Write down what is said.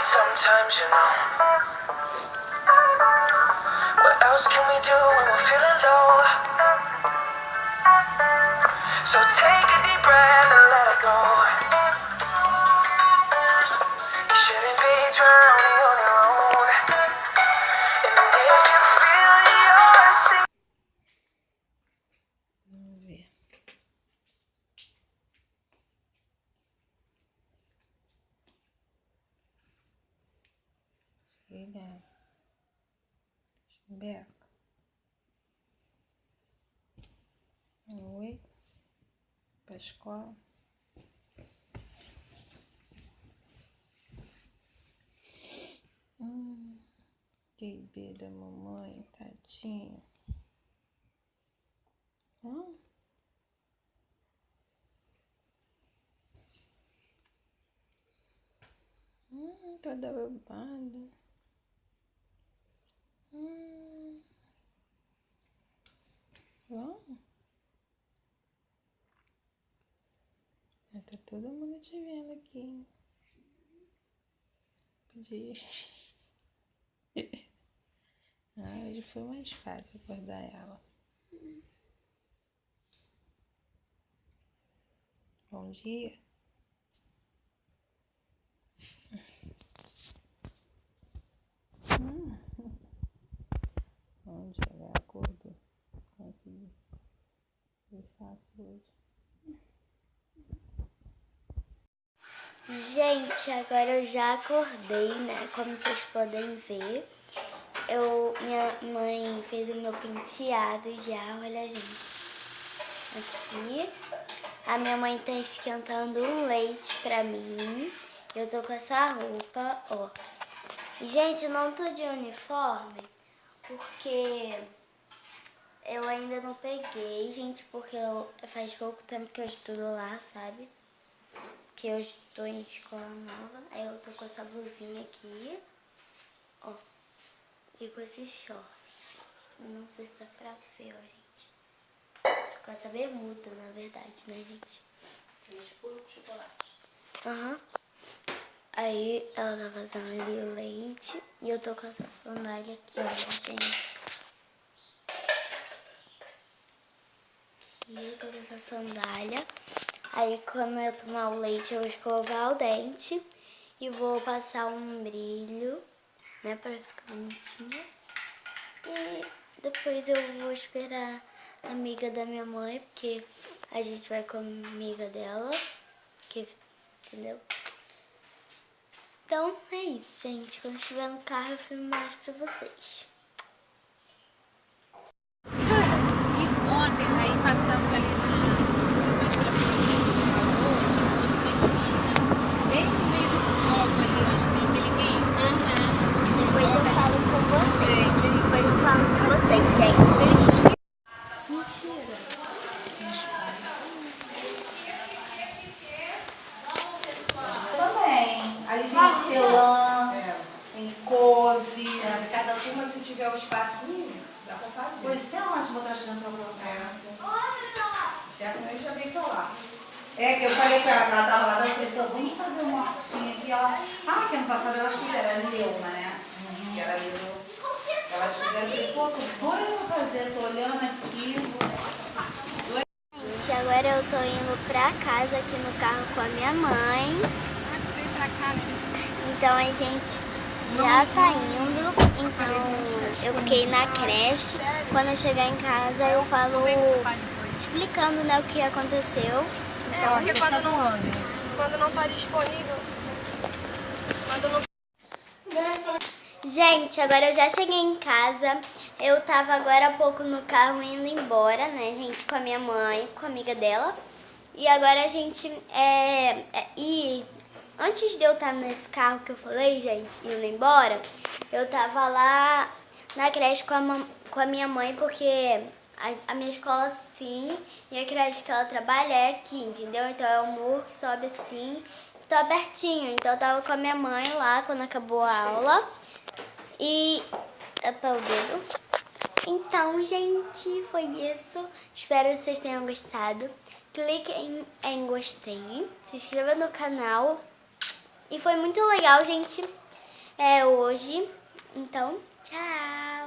sometimes, you know. What else can we do when we're feeling low? So take a deep breath and let it go. You shouldn't be drowning Filha. Beca. Oi. Pra escola. Hum, bebê da mamãe, tadinho. Hum. Hum, toda babada. Hum. Ó. Ah, Tá todo mundo te vendo aqui. Podia. Ah, hoje foi mais fácil acordar ela. Bom dia. Hum. Dia, ela acordou. Consegui. Foi fácil hoje. Gente, agora eu já acordei, né? Como vocês podem ver. Eu, minha mãe fez o meu penteado já, olha gente. Aqui. A minha mãe tá esquentando um leite pra mim. Eu tô com essa roupa, ó. E, gente, eu não tô de uniforme porque eu ainda não peguei, gente, porque eu, faz pouco tempo que eu estudo lá, sabe? Que eu estou em escola nova. Aí eu tô com essa blusinha aqui, ó, e com esses shorts. Não sei se dá pra ver, ó, gente. Com essa bermuda, na verdade, né, gente? Puro chocolate. Aham. Aí ela tá fazendo ali o leite e eu tô com essa sandália aqui, ó, gente. E eu tô com essa sandália. Aí quando eu tomar o leite eu vou escovar o dente e vou passar um brilho, né, pra ficar bonitinha. E depois eu vou esperar a amiga da minha mãe, porque a gente vai com a amiga dela, que, entendeu? Então é isso, gente. Quando estiver no carro eu filmo mais pra vocês. E ontem, aí passamos ali na mais pra frente ali no elevador, tinha duas peixinhas, bem no meio do fogo ali, onde tem aquele game. Depois eu falo com vocês. Depois eu falo com vocês, gente. Também. Ali tem hortelã, tem couve. Cada turma, se tiver o espacinho, dá pra fazer. Pois é ótimo botar as crianças pra colocar. Stephanie já veio lá. É, que eu falei com ela, que ela tava lá, eu falei, então vamos fazer uma hortinha aqui. Ela, ah, que ano passado elas fizeram, era Leuma, né? Que era Leuma. Elas fizeram, eu falei, pô, tô doida pra fazer, tô olhando aqui. Gente, agora eu tô indo pra casa aqui no carro com a minha mãe. Então a gente já tá indo. Então eu fiquei na creche. Quando eu chegar em casa eu falo explicando né, o que aconteceu. Então, Porque quando não, quando não tá disponível, não Gente, agora eu já cheguei em casa. Eu tava agora há pouco no carro indo embora, né, gente, com a minha mãe, com a amiga dela. E agora a gente é, é e antes de eu estar nesse carro que eu falei, gente, indo embora, eu tava lá na creche com a, com a minha mãe, porque a, a minha escola sim, e a creche que ela trabalha é aqui, entendeu? Então é o muro que sobe assim, tá pertinho. Então eu tava com a minha mãe lá quando acabou a aula. E até o dedo. Então, gente, foi isso. Espero que vocês tenham gostado. Clique em, em gostei, se inscreva no canal. E foi muito legal, gente. é hoje. Então, tchau!